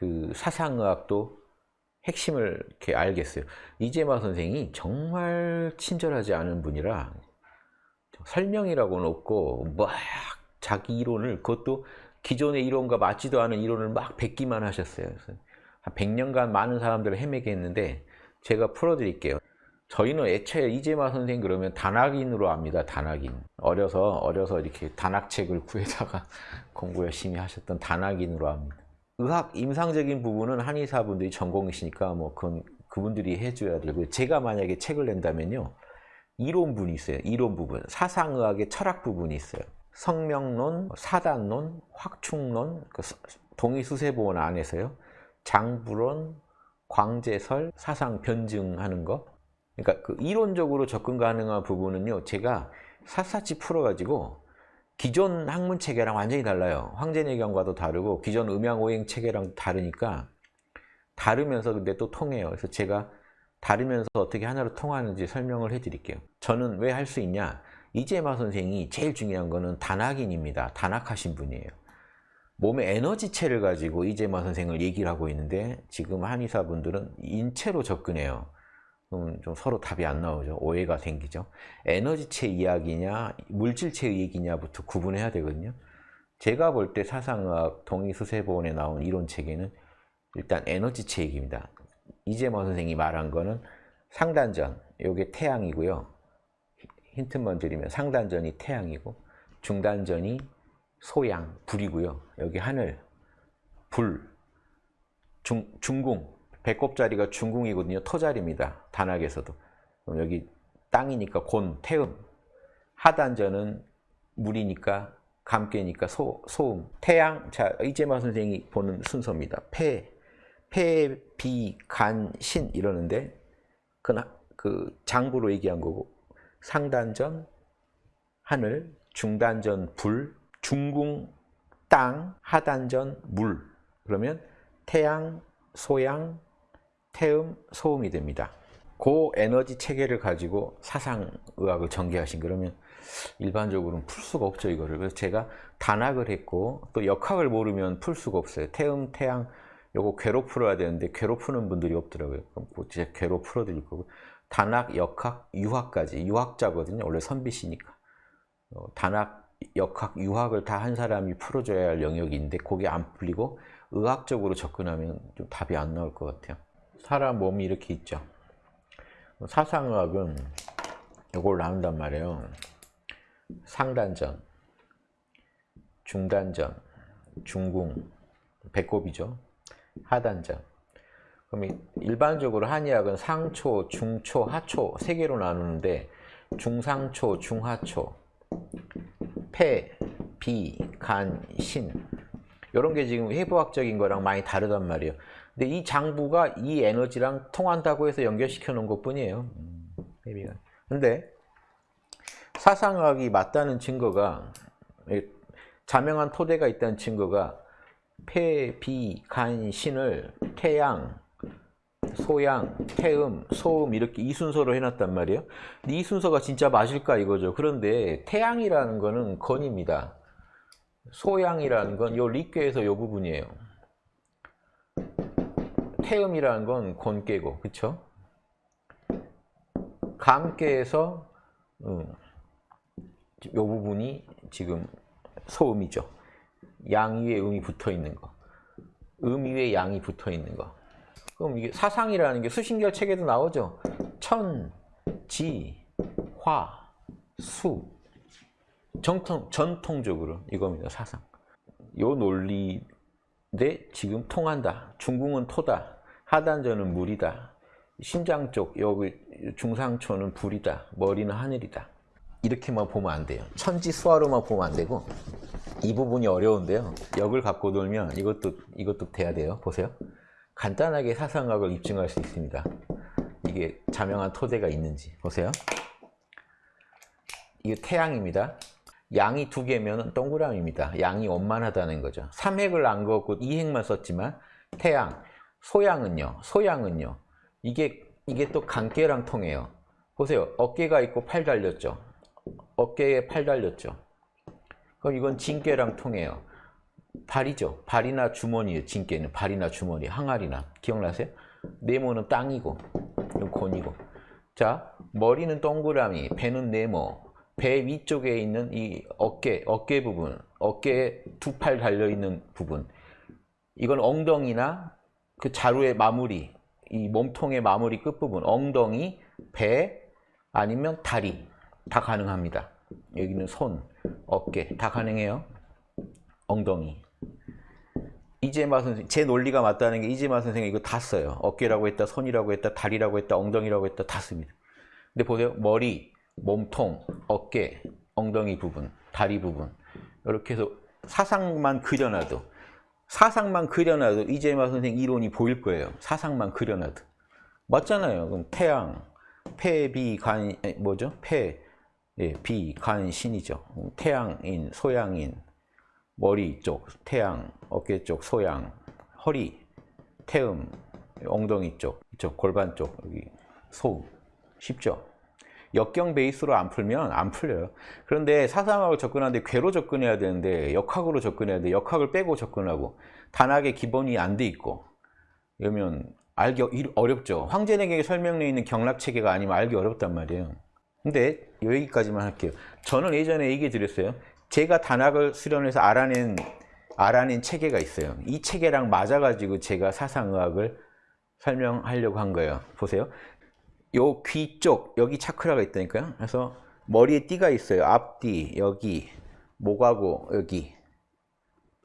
그 사상의학도 핵심을 이렇게 알겠어요. 이재마 선생이 정말 친절하지 않은 분이라 설명이라고는 없고 막 자기 이론을 그것도 기존의 이론과 맞지도 않은 이론을 막 뱉기만 하셨어요. 한 100년간 많은 사람들을 헤매게 했는데 제가 풀어드릴게요. 저희는 애초에 이재마 선생 그러면 단학인으로 압니다. 단학인. 어려서 어려서 이렇게 단학책을 구해다가 공부 열심히 하셨던 단학인으로 압니다. 의학 임상적인 부분은 한의사분들이 전공이시니까 뭐 그건 그분들이 해줘야 되고 제가 만약에 책을 낸다면요 이론 분이 있어요. 이론 부분, 사상의학의 철학 부분이 있어요. 성명론, 사단론, 확충론, 그 동의수세보원 안에서요. 장부론, 광제설, 사상 변증하는 거. 그러니까 그 이론적으로 접근 가능한 부분은요. 제가 샅샅이 풀어가지고 기존 학문 체계랑 완전히 달라요. 황제내경과도 다르고 기존 음양오행 체계랑 다르니까 다르면서 근데 또 통해요. 그래서 제가 다르면서 어떻게 하나로 통하는지 설명을 해드릴게요. 저는 왜 할 수 있냐? 이재마 선생이 제일 중요한 거는 단학인입니다. 단학하신 분이에요. 몸의 에너지체를 가지고 이재마 선생을 얘기를 하고 있는데 지금 한의사분들은 인체로 접근해요. 그럼 좀 서로 답이 안 나오죠. 오해가 생기죠. 에너지체 이야기냐 물질체 얘기냐부터 구분해야 되거든요. 제가 볼 때 사상의학 동의수세보원에 나온 이론체계는 일단 에너지체 얘기입니다. 이재마 선생이 말한 거는 상단전, 요게 태양이고요. 힌트만 드리면 상단전이 태양이고 중단전이 소양, 불이고요. 여기 하늘, 불, 중, 중궁, 배꼽 자리가 중궁이거든요. 토 자리입니다. 단학에서도. 그럼 여기 땅이니까 곤, 태음, 하단전은 물이니까 감깨니까 소, 소음, 태양, 자 이재마 선생이 보는 순서입니다. 폐, 폐, 비, 간, 신 이러는데 그, 그 장부로 얘기한 거고 상단전 하늘, 중단전 불, 중궁 땅, 하단전 물 그러면 태양, 소양, 태음, 소음이 됩니다. 그 에너지 체계를 가지고 사상의학을 전개하신 그러면 일반적으로는 풀 수가 없죠 이거를. 그래서 제가 단학을 했고 또 역학을 모르면 풀 수가 없어요. 태음, 태양 요거 괘로 풀어야 되는데 괘로 푸는 분들이 없더라고요. 그럼 제가 괘로 풀어드릴 거고. 단학, 역학, 유학까지. 유학자거든요. 원래 선비시니까. 어, 단학, 역학, 유학을 다 한 사람이 풀어줘야 할 영역인데 그게 안 풀리고 의학적으로 접근하면 좀 답이 안 나올 것 같아요 사람 몸이 이렇게 있죠. 사상의학은 이걸 나눈단 말이에요. 상단전, 중단전, 중궁, 배꼽이죠. 하단전. 그럼 일반적으로 한의학은 상초, 중초, 하초 세 개로 나누는데 중상초, 중하초, 폐, 비, 간, 신 이런 게 지금 해부학적인 거랑 많이 다르단 말이에요. 근데 이 장부가 이 에너지랑 통한다고 해서 연결시켜 놓은 것 뿐이에요. 근데 사상학이 맞다는 증거가 자명한 토대가 있다는 증거가 폐, 비, 간, 신을 태양, 소양, 태음, 소음 이렇게 이 순서로 해놨단 말이에요. 이 순서가 진짜 맞을까 이거죠. 그런데 태양이라는 거는 건입니다. 소양이라는 건 요 리괴에서 요 부분이에요. 태음이라는 건 곤깨고, 그쵸? 감깨에서 음, 요 부분이 지금 소음이죠. 양 위에 음이 붙어 있는 거. 음 위에 양이 붙어 있는 거. 그럼 이게 사상이라는 게 수신결 책에도 나오죠. 천, 지, 화, 수. 정통, 전통적으로 이겁니다. 사상. 요 논리인데 지금 통한다. 중궁은 토다. 하단전은 물이다. 심장 쪽, 여기 중상초는 불이다. 머리는 하늘이다. 이렇게만 보면 안 돼요. 천지 수화로만 보면 안 되고 이 부분이 어려운데요. 역을 갖고 놀면 이것도 이것도 돼야 돼요. 보세요. 간단하게 사상학을 입증할 수 있습니다. 이게 자명한 토대가 있는지 보세요. 이게 태양입니다. 양이 두 개면 동그라미입니다. 양이 원만하다는 거죠. 3핵을 안 그었고 2핵만 썼지만 태양, 소양은요. 소양은요. 이게 이게 또 간깨랑 통해요. 보세요. 어깨가 있고 팔 달렸죠. 어깨에 팔 달렸죠. 그럼 이건 진깨랑 통해요. 발이죠. 발이나 주머니에 진께는 발이나 주머니, 항아리나 기억나세요? 네모는 땅이고 곤이고 자 머리는 동그라미, 배는 네모 배 위쪽에 있는 이 어깨, 어깨 부분 어깨에 두 팔 달려있는 부분 이건 엉덩이나 그 자루의 마무리 이 몸통의 마무리 끝부분 엉덩이, 배 아니면 다리 다 가능합니다. 여기는 손, 어깨 다 가능해요. 엉덩이 이재마 선생 제 논리가 맞다는 게 이재마 선생이 이거 다 써요. 어깨라고 했다, 손이라고 했다, 다리라고 했다, 엉덩이라고 했다 다 씁니다. 근데 보세요. 머리, 몸통, 어깨, 엉덩이 부분, 다리 부분 이렇게 해서 사상만 그려놔도 사상만 그려놔도 이재마 선생 이론이 보일 거예요. 사상만 그려놔도 맞잖아요. 그럼 태양, 폐, 비, 간 뭐죠? 폐, 예, 비, 간, 신이죠. 태양인, 소양인, 머리 쪽, 태양, 어깨 쪽, 소양, 허리, 태음, 엉덩이 쪽, 이쪽 골반 쪽, 여기 소. 쉽죠? 역경 베이스로 안 풀면 안 풀려요. 그런데 사상학을 접근하는데 괴로 접근해야 되는데 역학으로 접근해야 돼. 역학을 빼고 접근하고 단학의 기본이 안 돼 있고 이러면 알기 어렵죠. 황제에게 설명되어 있는 경락 체계가 아니면 알기 어렵단 말이에요. 근데 여기까지만 할게요. 저는 예전에 얘기해 드렸어요. 제가 단학을 수련해서 알아낸 알아낸 체계가 있어요. 이 체계랑 맞아가지고 제가 사상의학을 설명하려고 한 거예요. 보세요. 요 귀 쪽 여기 차크라가 있다니까요. 그래서 머리에 띠가 있어요. 앞뒤 여기 목하고 여기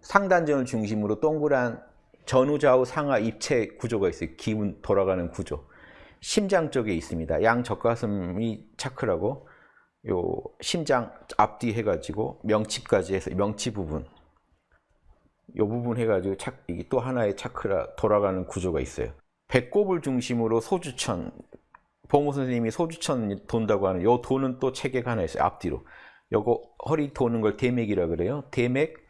상단전을 중심으로 동그란 전후좌우 상하 입체 구조가 있어요. 기운 돌아가는 구조. 심장 쪽에 있습니다. 양 젖가슴이 차크라고 요 심장 앞뒤 해가지고 명치까지 해서 명치 부분 요 부분 해가지고 차, 이게 또 하나의 차크라 돌아가는 구조가 있어요. 배꼽을 중심으로 소주천 보모 선생님이 소주천 돈다고 하는 요 도는 또 체계가 하나 있어요. 앞뒤로 요거 허리 도는 걸 대맥이라 그래요. 대맥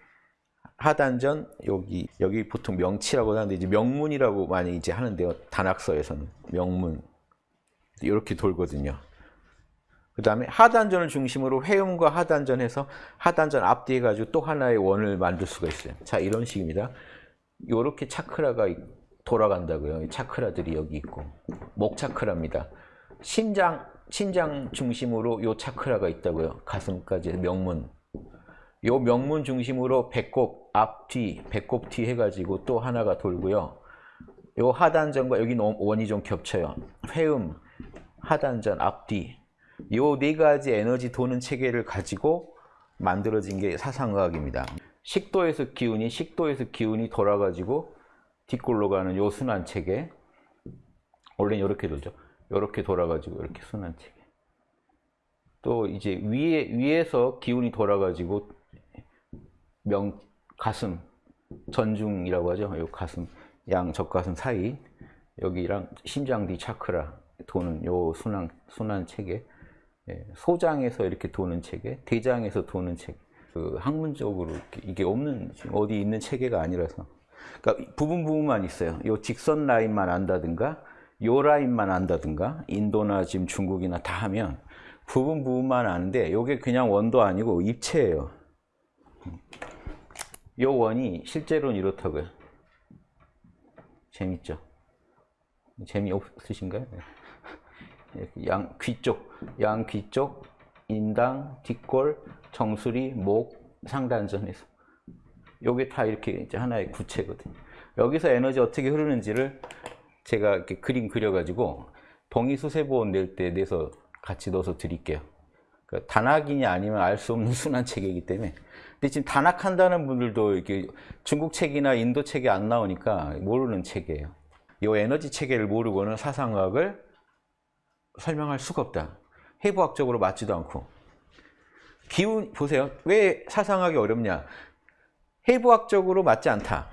하단전 여기 여기 보통 명치라고 하는데 이제 명문이라고 많이 이제 하는데요. 단학서에서는 명문 이렇게 돌거든요. 그 다음에 하단전을 중심으로 회음과 하단전해서 하단전 앞뒤에 가지고 또 하나의 원을 만들 수가 있어요. 자 이런 식입니다. 이렇게 차크라가 돌아간다고요. 차크라들이 여기 있고 목 차크라입니다. 심장 심장 중심으로 요 차크라가 있다고요. 가슴까지 명문. 요 명문 중심으로 배꼽 앞뒤 배꼽 뒤 해가지고 또 하나가 돌고요. 요 하단전과 여기 원이 좀 겹쳐요. 회음 하단전 앞뒤 이네 가지 에너지 도는 체계를 가지고 만들어진 게 사상의학입니다. 식도에서 기운이 식도에서 기운이 돌아가지고 뒷골로 가는 요 순환 체계. 원래는 이렇게 돌죠. 이렇게 돌아가지고 이렇게 순환 체계. 또 이제 위에 위에서 기운이 돌아가지고 명 가슴 전중이라고 하죠. 요 가슴 양 적가슴 사이 여기랑 심장 뒤 차크라 도는 요 순환 순환 체계. 예, 소장에서 이렇게 도는 체계, 대장에서 도는 체계. 그 학문적으로 이게 없는 어디 있는 체계가 아니라서. 그러니까 부분 부분만 있어요. 요 직선 라인만 안다든가, 요 라인만 안다든가, 인도나 지금 중국이나 다 하면 부분 부분만 아는데 요게 그냥 원도 아니고 입체예요. 요 원이 실제로는 이렇다고요. 재밌죠? 재미없으신가요? 양 귀 쪽, 양 귀 쪽, 인당, 뒷골, 정수리, 목, 상단전에서 요게 다 이렇게 이제 하나의 구체거든요. 여기서 에너지 어떻게 흐르는지를 제가 이렇게 그림 그려가지고 동의수세보원 낼때 내서 같이 넣어서 드릴게요. 그러니까 단학이냐 아니면 알 수 없는 순환 체계이기 때문에. 근데 지금 단학한다는 분들도 이렇게 중국 책이나 인도 책이 안 나오니까 모르는 체계예요. 이 에너지 체계를 모르고는 사상학을 설명할 수가 없다. 해부학적으로 맞지도 않고. 기운, 보세요. 왜 사상하기 어렵냐. 해부학적으로 맞지 않다.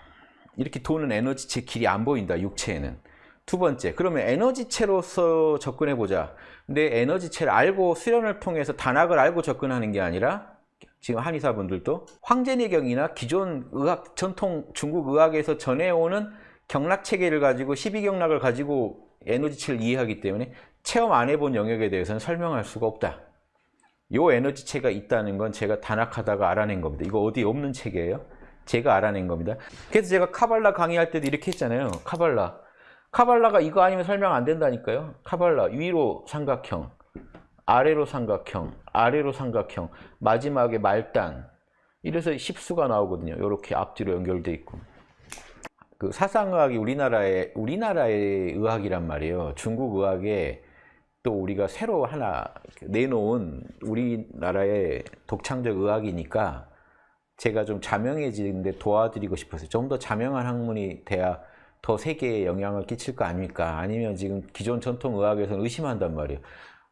이렇게 도는 에너지체 길이 안 보인다, 육체에는. 두 번째, 그러면 에너지체로서 접근해 보자. 근데 에너지체를 알고 수련을 통해서 단학을 알고 접근하는 게 아니라 지금 한의사분들도 황제내경이나 기존 의학, 전통 중국 의학에서 전해오는 경락체계를 가지고 12경락을 가지고 에너지체를 이해하기 때문에 체험 안 해본 영역에 대해서는 설명할 수가 없다. 이 에너지체가 있다는 건 제가 단학하다가 알아낸 겁니다. 이거 어디 없는 체계예요. 제가 알아낸 겁니다. 그래서 제가 카발라 강의할 때도 이렇게 했잖아요. 카발라. 카발라가 이거 아니면 설명 안 된다니까요. 카발라 위로 삼각형, 아래로 삼각형, 아래로 삼각형, 마지막에 말단. 이래서 십수가 나오거든요. 이렇게 앞뒤로 연결돼 있고. 그 사상의학이 우리나라의 우리나라의 의학이란 말이에요. 중국 의학에 또 우리가 새로 하나 내놓은 우리나라의 독창적 의학이니까 제가 좀 자명해지는데 도와드리고 싶어서 좀 더 자명한 학문이 돼야 더 세계에 영향을 끼칠 거 아닙니까? 아니면 지금 기존 전통 의학에서는 의심한단 말이에요.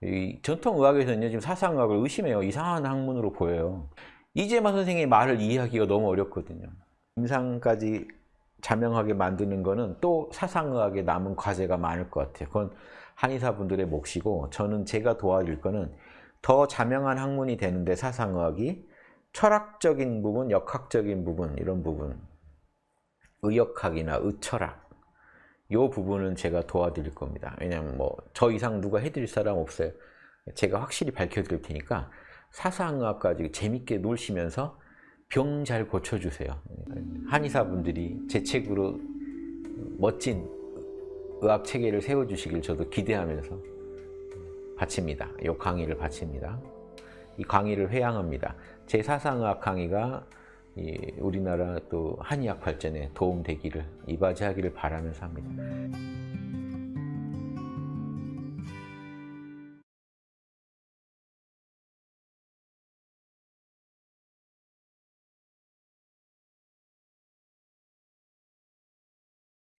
이 전통 의학에서는요 지금 사상의학을 의심해요. 이상한 학문으로 보여요. 이재마 선생의 말을 이해하기가 너무 어렵거든요. 임상까지 자명하게 만드는 거는 또 사상의학에 남은 과제가 많을 것 같아요. 그건 한의사분들의 몫이고 저는 제가 도와줄 거는 더 자명한 학문이 되는데 사상의학이 철학적인 부분, 역학적인 부분 이런 부분 의역학이나 의철학 이 부분은 제가 도와드릴 겁니다. 왜냐하면 뭐 저 이상 누가 해드릴 사람 없어요. 제가 확실히 밝혀드릴 테니까 사상의학까지 재밌게 놀시면서 병 잘 고쳐주세요. 한의사분들이 제 책으로 멋진 의학 체계를 세워주시길 저도 기대하면서 바칩니다. 이 강의를 바칩니다. 이 강의를 회양합니다. 제 사상의학 강의가 이 우리나라 또 한의학 발전에 도움되기를 이바지하기를 바라면서 합니다.